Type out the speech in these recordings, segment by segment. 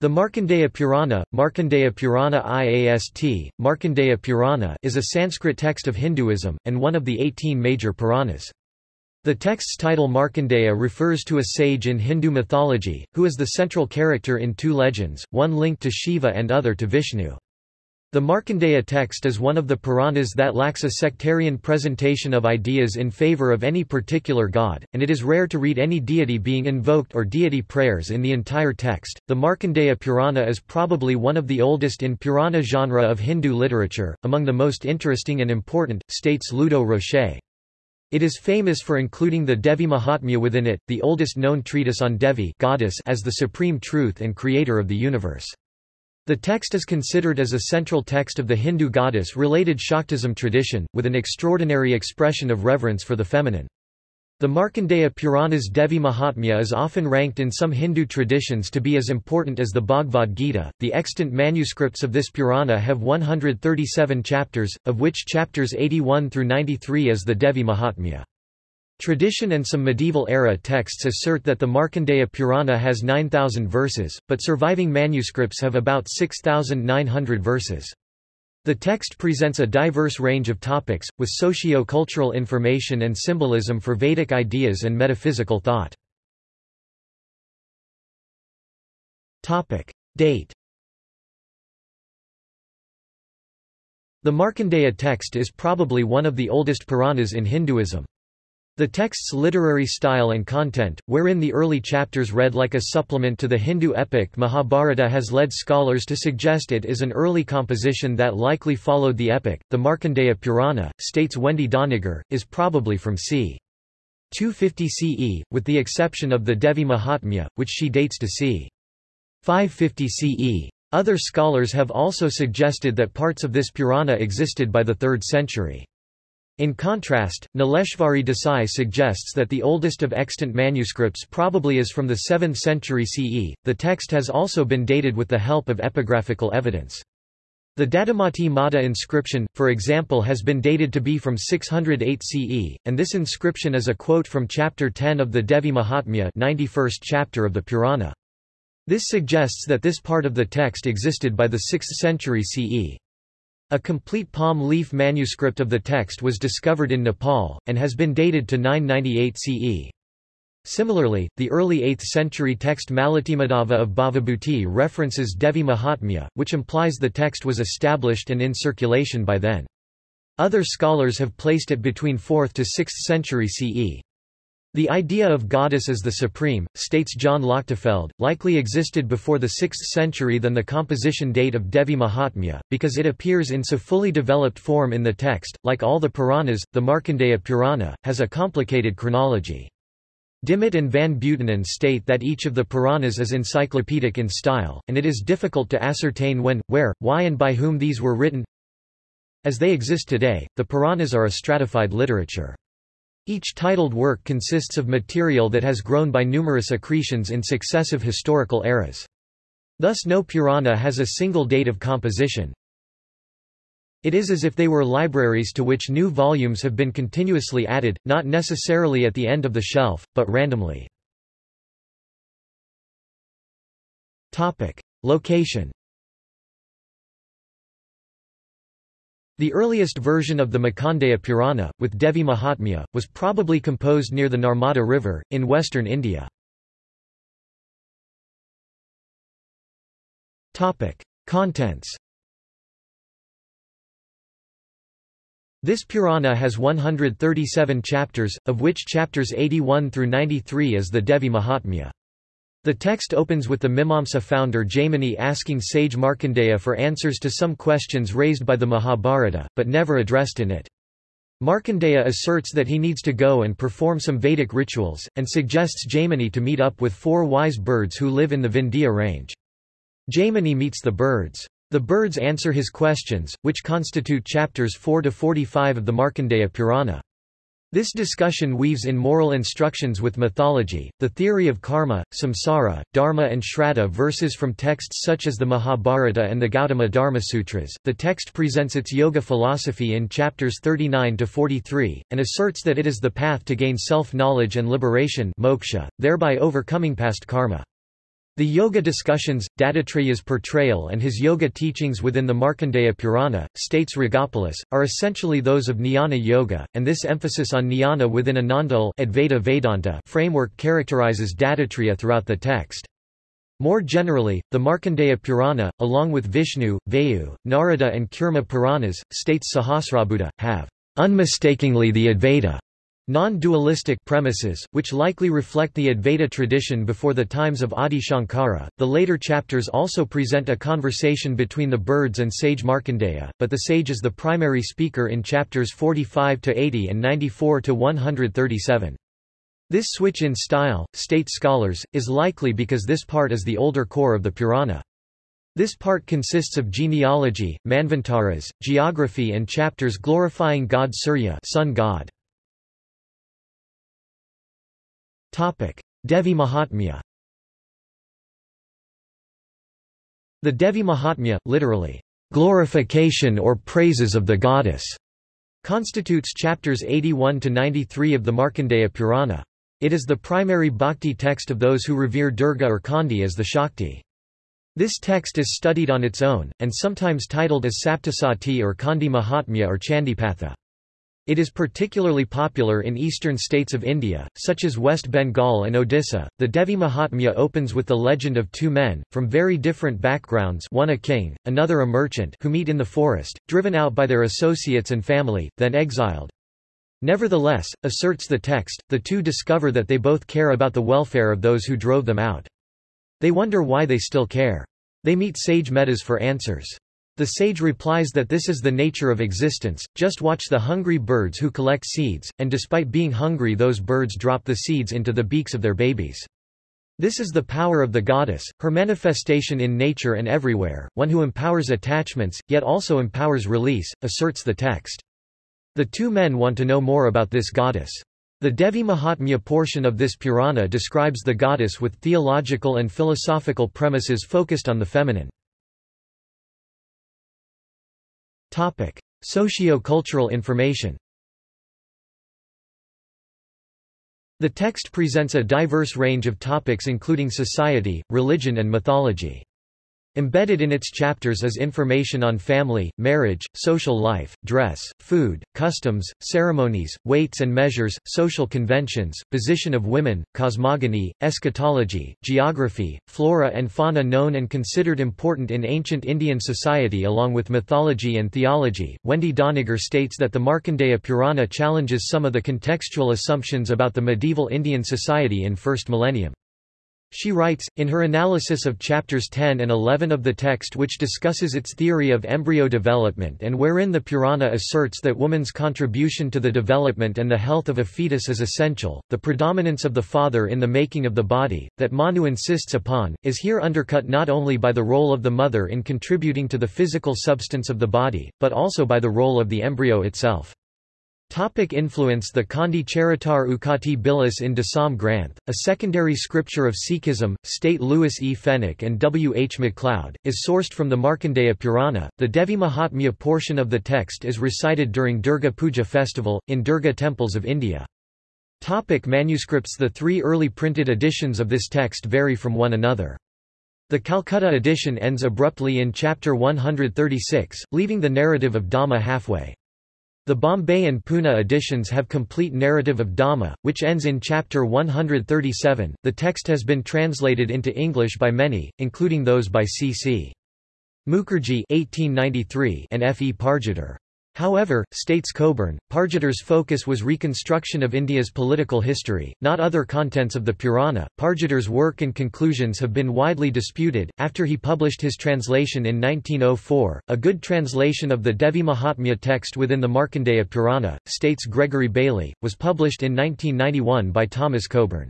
The Markandeya Purana, Markandeya Purana IAST, Markandeya Purana is a Sanskrit text of Hinduism, and one of the 18 major Puranas. The text's title Markandeya refers to a sage in Hindu mythology, who is the central character in two legends, one linked to Shiva and other to Vishnu. The Markandeya text is one of the Puranas that lacks a sectarian presentation of ideas in favor of any particular god, and it is rare to read any deity being invoked or deity prayers in the entire text. The Markandeya Purana is probably one of the oldest in Purana genre of Hindu literature, among the most interesting and important, states Ludo Rocher. It is famous for including the Devi Mahatmya within it, the oldest known treatise on Devi goddess as the supreme truth and creator of the universe. The text is considered as a central text of the Hindu goddess-related Shaktism tradition, with an extraordinary expression of reverence for the feminine. The Markandeya Purana's Devi Mahatmya is often ranked in some Hindu traditions to be as important as the Bhagavad Gita. The extant manuscripts of this Purana have 137 chapters, of which chapters 81 through 93 is the Devi Mahatmya. Tradition and some medieval-era texts assert that the Markandeya Purana has 9,000 verses, but surviving manuscripts have about 6,900 verses. The text presents a diverse range of topics, with socio-cultural information and symbolism for Vedic ideas and metaphysical thought. Date The Markandeya text is probably one of the oldest Puranas in Hinduism. The text's literary style and content, wherein the early chapters read like a supplement to the Hindu epic Mahabharata has led scholars to suggest it is an early composition that likely followed the epic. The Markandeya Purana, states Wendy Doniger, is probably from c. 250 CE, with the exception of the Devi Mahatmya, which she dates to c. 550 CE. Other scholars have also suggested that parts of this Purana existed by the 3rd century. In contrast, Nileshvari Desai suggests that the oldest of extant manuscripts probably is from the 7th century CE. The text has also been dated with the help of epigraphical evidence. The Dadhimati Mata inscription, for example has been dated to be from 608 CE, and this inscription is a quote from chapter 10 of the Devi Mahatmya 91st chapter of the Purana. This suggests that this part of the text existed by the 6th century CE. A complete palm leaf manuscript of the text was discovered in Nepal, and has been dated to 998 CE. Similarly, the early 8th century text Malatimadhava of Bhavabhuti references Devi Mahatmya, which implies the text was established and in circulation by then. Other scholars have placed it between 4th to 6th century CE. The idea of goddess as the supreme, states John Lochtefeld, likely existed before the 6th century than the composition date of Devi Mahatmya, because it appears in so fully developed form in the text. Like all the Puranas, the Markandeya Purana, has a complicated chronology. Dimmitt and Van Buitenen state that each of the Puranas is encyclopedic in style, and it is difficult to ascertain when, where, why and by whom these were written. As they exist today, the Puranas are a stratified literature. Each titled work consists of material that has grown by numerous accretions in successive historical eras. Thus no Purana has a single date of composition. It is as if they were libraries to which new volumes have been continuously added, not necessarily at the end of the shelf, but randomly. Location The earliest version of the Markandeya Purana, with Devi Mahatmya, was probably composed near the Narmada River, in western India. Contents This Purana has 137 chapters, of which chapters 81 through 93 is the Devi Mahatmya. The text opens with the Mimamsa founder Jaimini asking sage Markandeya for answers to some questions raised by the Mahabharata, but never addressed in it. Markandeya asserts that he needs to go and perform some Vedic rituals, and suggests Jaimini to meet up with four wise birds who live in the Vindhya range. Jaimini meets the birds. The birds answer his questions, which constitute chapters 4 to 45 of the Markandeya Purana. This discussion weaves in moral instructions with mythology, the theory of karma, samsara, dharma, and shraddha verses from texts such as the Mahabharata and the Gautama Dharma Sutras. The text presents its yoga philosophy in chapters 39 to 43, and asserts that it is the path to gain self knowledge and liberation, moksha, thereby overcoming past karma. The Yoga discussions, Dattatreya's portrayal and his yoga teachings within the Markandeya Purana, states Rigopoulos, are essentially those of Jnana Yoga, and this emphasis on jnana within a Advaita Vedanta framework characterizes Dattatreya throughout the text. More generally, the Markandeya Purana, along with Vishnu, Vayu, Narada and Kurma Puranas, states Sahasrabudhe, have unmistakingly the Advaita Non-dualistic premises, which likely reflect the Advaita tradition before the times of Adi Shankara. The later chapters also present a conversation between the birds and sage Markandeya, but the sage is the primary speaker in chapters 45 to 80 and 94 to 137. This switch in style, state scholars, is likely because this part is the older core of the Purana. This part consists of genealogy, manvantaras, geography and chapters glorifying god Surya sun god. Devi Mahatmya The Devi Mahatmya, literally, glorification or praises of the goddess, constitutes chapters 81 to 93 of the Markandeya Purana. It is the primary bhakti text of those who revere Durga or Chandi as the Shakti. This text is studied on its own, and sometimes titled as Saptasati or Chandi Mahatmya or Chandipatha. It is particularly popular in eastern states of India, such as West Bengal and Odisha. The Devi Mahatmya opens with the legend of two men, from very different backgrounds one a king, another a merchant who meet in the forest, driven out by their associates and family, then exiled. Nevertheless, asserts the text, the two discover that they both care about the welfare of those who drove them out. They wonder why they still care. They meet sage Medhas for answers. The sage replies that this is the nature of existence, just watch the hungry birds who collect seeds, and despite being hungry those birds drop the seeds into the beaks of their babies. This is the power of the goddess, her manifestation in nature and everywhere, one who empowers attachments, yet also empowers release, asserts the text. The two men want to know more about this goddess. The Devi Mahatmya portion of this Purana describes the goddess with theological and philosophical premises focused on the feminine. Socio-cultural information The text presents a diverse range of topics including society, religion and mythology. Embedded in its chapters is information on family, marriage, social life, dress, food, customs, ceremonies, weights and measures, social conventions, position of women, cosmogony, eschatology, geography, flora and fauna known and considered important in ancient Indian society along with mythology and theology. Wendy Doniger states that the Markandeya Purana challenges some of the contextual assumptions about the medieval Indian society in first millennium. She writes, in her analysis of chapters 10 and 11 of the text which discusses its theory of embryo development and wherein the Purana asserts that woman's contribution to the development and the health of a fetus is essential, the predominance of the father in the making of the body, that Manu insists upon, is here undercut not only by the role of the mother in contributing to the physical substance of the body, but also by the role of the embryo itself. Topic influence The Chandi Charitar Ukati Bilas in Dasam Granth, a secondary scripture of Sikhism, state Louis E. Fenech and W. H. MacLeod, is sourced from the Markandeya Purana. The Devi Mahatmya portion of the text is recited during Durga Puja festival, in Durga temples of India. Topic manuscripts The three early printed editions of this text vary from one another. The Calcutta edition ends abruptly in chapter 136, leaving the narrative of Dhamma halfway. The Bombay and Pune editions have complete narrative of Dhamma, which ends in chapter 137. The text has been translated into English by many, including those by C.C. Mukherjee (1893) and F. E. Pargiter. However, states Coburn, Pargiter's focus was reconstruction of India's political history, not other contents of the Purana. Pargiter's work and conclusions have been widely disputed. After he published his translation in 1904, a good translation of the Devi Mahatmya text within the Markandeya Purana, states Gregory Bailey, was published in 1991 by Thomas Coburn.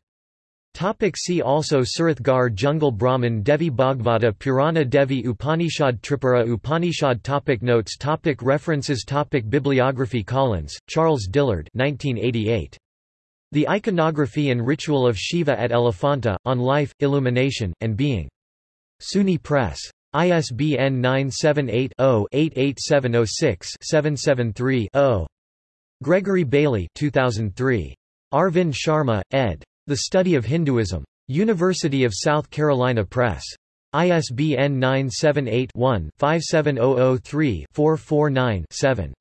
Topic see also Surathgar Jungle Brahman Devi Bhagavata Purana Devi Upanishad Tripura Upanishad topic Notes topic References topic Bibliography Collins, Charles Dillard 1988. The Iconography and Ritual of Shiva at Elephanta, on Life, Illumination, and Being. SUNY Press. ISBN 978 0 88706 773 0. Gregory Bailey 2003. Arvind Sharma, ed. The Study of Hinduism. University of South Carolina Press. ISBN 978-1-57003-449-7.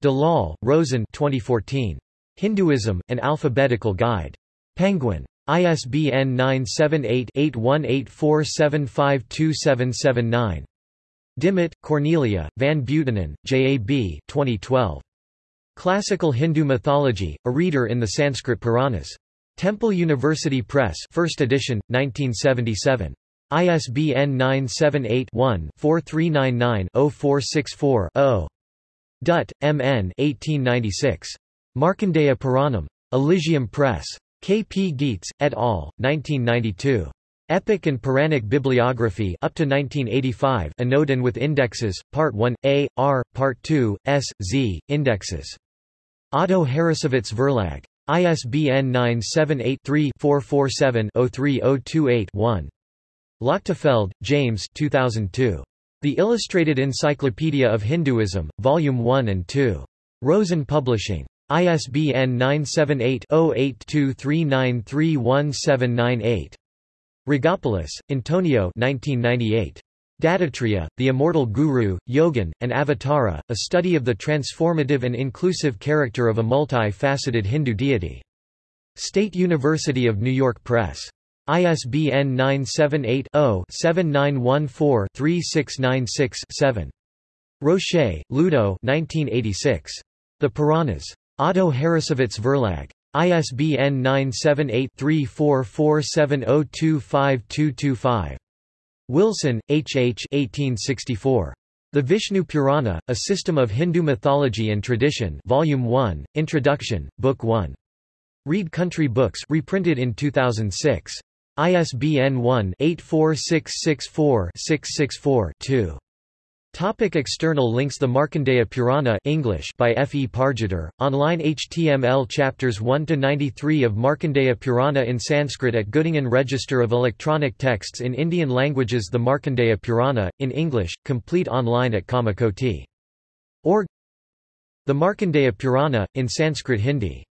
Dalal, Roshen 2014. Hinduism, An Alphabetical Guide. Penguin. ISBN 978-8184752779. Dimmitt, Cornelia, Van Buitenen, J. A. B. 2012. Classical Hindu Mythology, a reader in the Sanskrit Puranas. Temple University Press 1st edition, 1977. ISBN 978-1-4399-0464-0. Dutt, M. N. 1896. Markandeya Puranam. Elysium Press. K. P. Gietz, et al., 1992. Epic and Puranic Bibliography up to 1985 Anodin with indexes, Part 1, A, R, Part 2, S, Z, indexes. Otto Harrassowitz Verlag. ISBN 978-3-447-03028-1. Lochtefeld, James 2002. The Illustrated Encyclopedia of Hinduism, Volume 1 and 2. Rosen Publishing. ISBN 978-0823931798. Rigopoulos, Antonio 1998. Dattatreya, The Immortal Guru, Yogin, and Avatara, a study of the transformative and inclusive character of a multi-faceted Hindu deity. State University of New York Press. ISBN 978-0-7914-3696-7. Rocher, Ludo 1986. The Puranas. Otto Harrassowitz Verlag. ISBN 978-3447025225. Wilson, H. H. 1864. The Vishnu Purana, A System of Hindu Mythology and Tradition Volume 1, Introduction, Book 1. Read Country Books reprinted in 2006. ISBN 1-84664-664-2. Topic external links The Markandeya Purana English by F. E. Pargiter, online HTML Chapters 1–93 of Markandeya Purana in Sanskrit at Göttingen Register of Electronic Texts in Indian Languages The Markandeya Purana, in English, complete online at kamakoti.org The Markandeya Purana, in Sanskrit Hindi